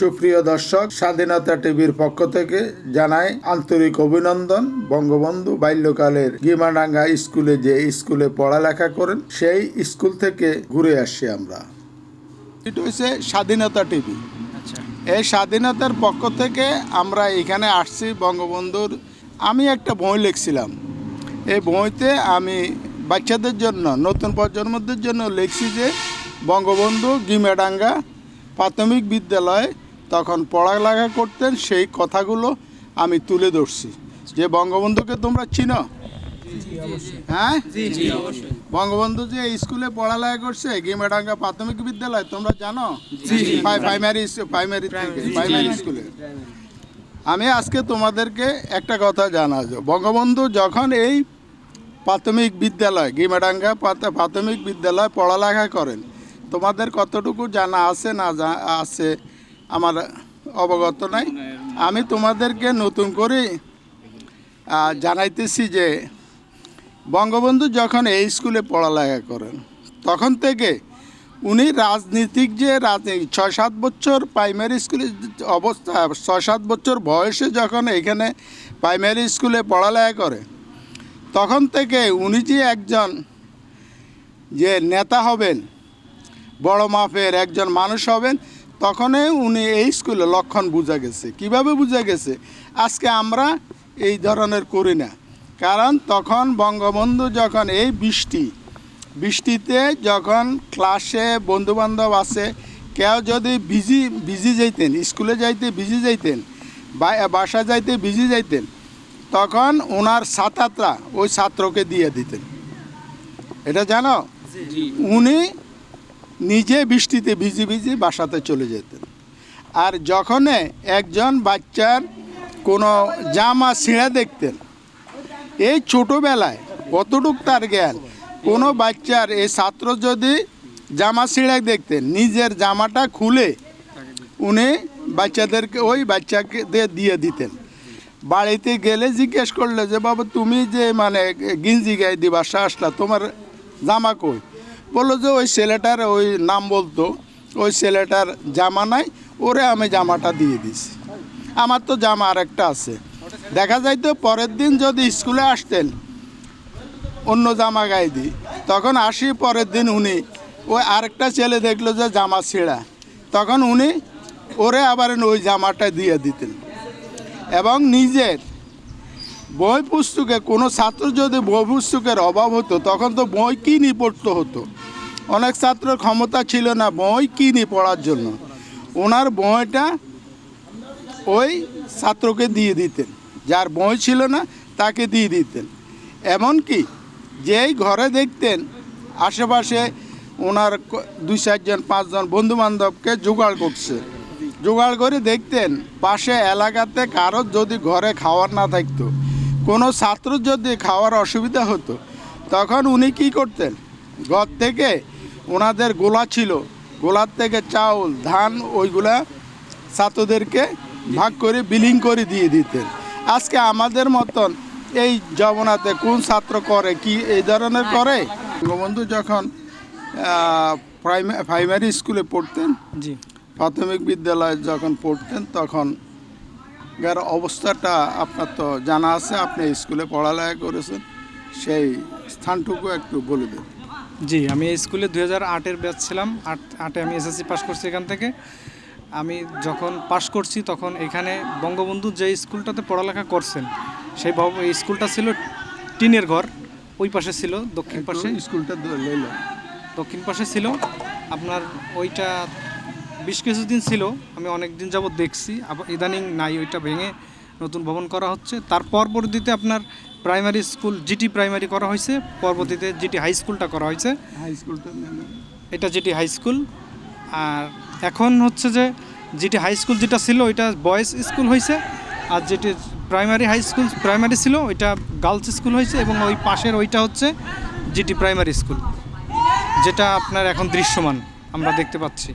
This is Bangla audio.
সুপ্রিয় দর্শক স্বাধীনতা টিভির পক্ষ থেকে জানাই আন্তরিক অভিনন্দন। বঙ্গবন্ধু বাল্যকালের গিমাডাঙ্গা স্কুলে যে স্কুলে পড়ালেখা করেন সেই স্কুল থেকে ঘুরে আসছি আমরা। এটা হচ্ছে স্বাধীনতা টিভি। আচ্ছা। এই স্বাধীনতার পক্ষ থেকে আমরা এখানে আসছি বঙ্গবন্ধুর। আমি একটা বই লিখছিলাম। এই বইতে আমি বাচ্চাদের জন্য নতুন প্রজন্মদের জন্য লিখছি যে বঙ্গবন্ধু গিমেডাঙ্গা প্রাথমিক বিদ্যালয়ে তখন পড়ালেখা করতেন সেই কথাগুলো আমি তুলে ধরছি। যে বঙ্গবন্ধুকে তোমরা চিনো? হ্যাঁ? জি জি অবশ্যই। বঙ্গবন্ধু যে স্কুলে পড়ালেখা করছে গিমেডাঙ্গা প্রাথমিক বিদ্যালয় তোমরা জানো? প্রাইমারি প্রাইমারি প্রাইমারি স্কুলে। আমি আজকে তোমাদেরকে একটা কথা জানাব। বঙ্গবন্ধু যখন এই প্রাথমিক বিদ্যালয় গিমেডাঙ্গা প্রাথমিক বিদ্যালয় পড়ালেখা করেন তোমাদের কতটুকু জানা আছে না আছে? আমার অবগত নাই। আমি তোমাদেরকে নতুন করে জানাইতেছি যে, বঙ্গবন্ধু যখন এই স্কুলে পড়ালেখা করেন, তখন থেকে উনি রাজনীতিক যে রাজনীতি ছয় সাত বছর প্রাইমারি স্কুলে অবস্থা ছয় সাত বছর বয়সে যখন এখানে প্রাইমারি স্কুলে পড়ালেখা করে, তখন থেকে উনি যে একজন যে নেতা হবেন, বড় মাপের একজন মানুষ হবেন তখনই উনি এই স্কুলে লক্ষণ বোঝা গেছে। কীভাবে বোঝা গেছে? আজকে আমরা এই ধরনের করি না। কারণ তখন বঙ্গবন্ধু যখন এই বৃষ্টি বৃষ্টিতে যখন ক্লাসে বন্ধুবান্ধব আছে কেউ যদি বিজি বিজি যাইতেন স্কুলে যাইতে বিজি যাইতেন বা বাসা যাইতে বিজি যাইতেন তখন ওনার ছাত্ররা ওই ছাত্রকে দিয়ে দিতেন। এটা জানো? উনি নিজে বৃষ্টিতে ভিজি ভিজি বাসাতে চলে যেতেন। আর যখন একজন বাচ্চার কোনো জামা ছিঁড়া দেখতেন, এই ছোটোবেলায় কতটুক তার জ্ঞান, কোনো বাচ্চার এই ছাত্র যদি জামা ছিঁড়া দেখতেন, নিজের জামাটা খুলে উনি বাচ্চাদেরকে, ওই বাচ্চাকে দিয়ে দিতেন। বাড়িতে গেলে জিজ্ঞেস করলে যে, বাবা, তুমি যে মানে গিঞ্জি গায়ে দিবা আসলা তোমার জামা কই? বলল যে ওই ছেলেটার ওই নাম বলতো, ওই ছেলেটার জামা নাই, ওরে আমি জামাটা দিয়ে দিছি। আমার তো জামা আরেকটা আছে। দেখা যাইতো পরের দিন যদি স্কুলে আসতেন, অন্য জামা গায়ে দিই তখন আসি পরের দিন উনি ওই আরেকটা ছেলে দেখল যে জামা ছেঁড়া। তখন উনি ওরে আবার ওই জামাটা দিয়ে দিতেন। এবং নিজের বই পুস্তকে, কোনো ছাত্র যদি বই পুস্তকের অভাব হতো, তখন তো বই কিনে পড়তে হতো। অনেক ছাত্রের ক্ষমতা ছিল না বই কিনে পড়ার জন্য। ওনার বইটা ওই ছাত্রকে দিয়ে দিতেন। যার বই ছিল না, তাকে দিয়ে দিতেন। এমনকি যেই ঘরে দেখতেন, আশেপাশে ওনার দুই চারজন পাঁচজন বন্ধু বান্ধবকে জোগাড় করছে। জোগাড় করে দেখতেন, পাশে এলাকাতে কারোর যদি ঘরে খাওয়ার না থাকতো, কোনো ছাত্র যদি খাওয়ার অসুবিধা হতো, তখন উনি কি করতেন? ঘর থেকে ওনাদের গোলা ছিল। গোলার থেকে চাউল ধান ওইগুলা ছাত্রদেরকে ভাগ করে বিলিং করে দিয়ে দিতেন। আজকে আমাদের মতন এই জবনাতে কোন ছাত্র করে কি এই ধরনের করে? বঙ্গবন্ধু যখন প্রাইমারি স্কুলে পড়তেন জি। প্রাথমিক বিদ্যালয়ে যখন পড়তেন তখন যার অবস্থাটা আপনার তো জানা আছে আপনি স্কুলে পড়ালেখা করেছেন সেই স্থানটুকু একটু বলে দেন। জি আমি এই স্কুলে দুই হাজার আটের ব্যাচ ছিলাম। আট আটে আমি এসএসসি পাস করছি এখান থেকে। আমি যখন পাস করছি তখন এখানে বঙ্গবন্ধু যে স্কুলটাতে পড়ালেখা করছেন সেই স্কুলটা ছিল টিনের ঘর ওই পাশে ছিল দক্ষিণ পাশে। স্কুলটা লইল। দক্ষিণ পাশে ছিল। আপনার ওইটা বেশ কিছুদিন ছিল আমি অনেক দিন যাবত দেখছি। আবার ইদানিং নাই ওইটা ভেঙে নতুন ভবন করা হচ্ছে। তার পরবর্তীতে আপনার প্রাইমারি স্কুল জিটি প্রাইমারি করা হয়েছে। পরবর্তীতে জিটি হাই স্কুলটা করা হয়েছে। হাই স্কুলটা এটা জিটি হাই স্কুল আর এখন হচ্ছে যে জিটি হাই স্কুল যেটা ছিল ওইটা বয়েজ স্কুল হয়েছে। আর যেটি প্রাইমারি হাই স্কুল প্রাইমারি ছিল ওইটা গার্লস স্কুল হয়েছে এবং ওই পাশের ওইটা হচ্ছে জিটি প্রাইমারি স্কুল যেটা আপনার এখন দৃশ্যমান আমরা দেখতে পাচ্ছি।